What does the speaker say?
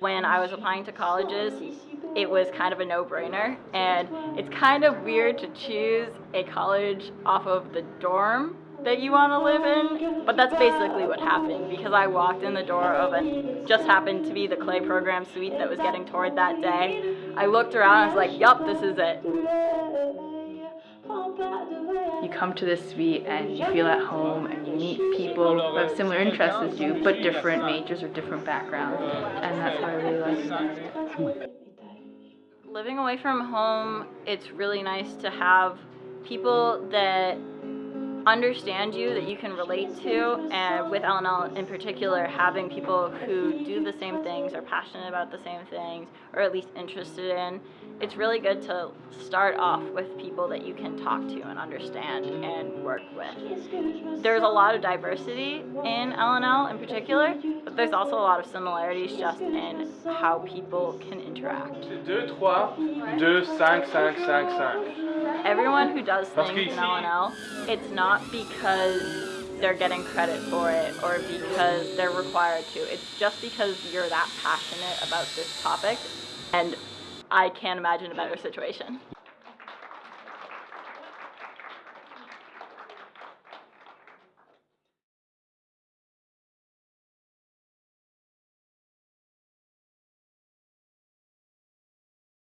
When I was applying to colleges, it was kind of a no-brainer and it's kind of weird to choose a college off of the dorm that you want to live in but that's basically what happened because I walked in the door of it just happened to be the clay program suite that was getting toured that day. I looked around I was like yup this is it. You come to this suite and you feel at home and you meet people who have similar interests as you, but different majors or different backgrounds, and that's what I really like. Living away from home, it's really nice to have people that understand you that you can relate to and with LNL in particular having people who do the same things are passionate about the same things or at least interested in it's really good to start off with people that you can talk to and understand and work with there's a lot of diversity in LNL in particular but there's also a lot of similarities just in how people can interact 2, 3, 2, 5, 5, 5, 5. Everyone who does things in LNL, it's not because they're getting credit for it or because they're required to. It's just because you're that passionate about this topic and I can't imagine a better situation.